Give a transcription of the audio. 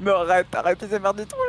Mais arrête, arrête de faire des trucs